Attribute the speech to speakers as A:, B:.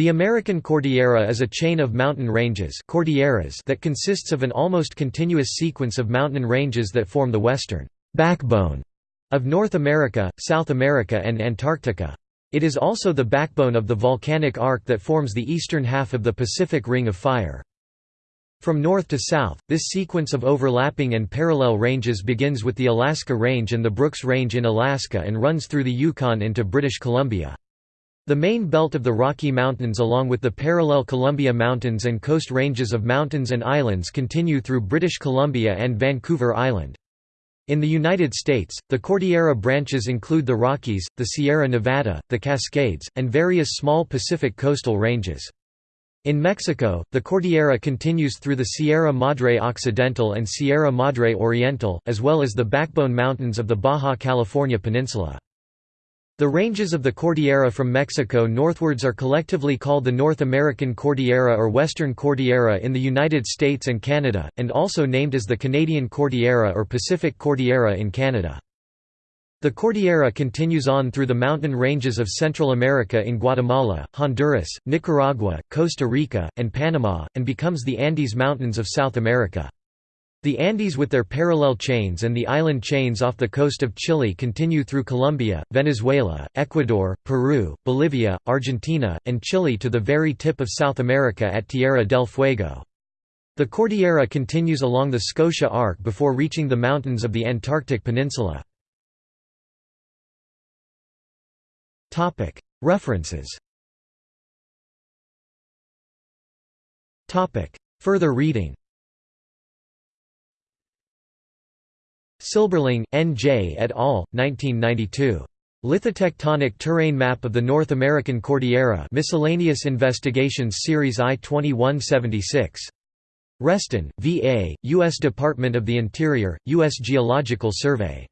A: The American Cordillera is a chain of mountain ranges cordilleras that consists of an almost continuous sequence of mountain ranges that form the western backbone of North America, South America and Antarctica. It is also the backbone of the volcanic arc that forms the eastern half of the Pacific Ring of Fire. From north to south, this sequence of overlapping and parallel ranges begins with the Alaska Range and the Brooks Range in Alaska and runs through the Yukon into British Columbia. The main belt of the Rocky Mountains along with the parallel Columbia Mountains and coast ranges of mountains and islands continue through British Columbia and Vancouver Island. In the United States, the Cordillera branches include the Rockies, the Sierra Nevada, the Cascades, and various small Pacific coastal ranges. In Mexico, the Cordillera continues through the Sierra Madre Occidental and Sierra Madre Oriental, as well as the backbone mountains of the Baja California Peninsula. The ranges of the Cordillera from Mexico northwards are collectively called the North American Cordillera or Western Cordillera in the United States and Canada, and also named as the Canadian Cordillera or Pacific Cordillera in Canada. The Cordillera continues on through the mountain ranges of Central America in Guatemala, Honduras, Nicaragua, Costa Rica, and Panama, and becomes the Andes Mountains of South America. The Andes with their parallel chains and the island chains off the coast of Chile continue through Colombia, Venezuela, Ecuador, Peru, Bolivia, Argentina, and Chile to the very tip of South America at Tierra del Fuego. The Cordillera continues along the Scotia Arc before reaching the mountains of the Antarctic Peninsula. References Further reading Silberling, N. J. et al., 1992. Lithotectonic Terrane Map of the North American Cordillera Miscellaneous Investigations Series I 2176. Reston, V. A., U.S. Department of the Interior, U.S. Geological Survey.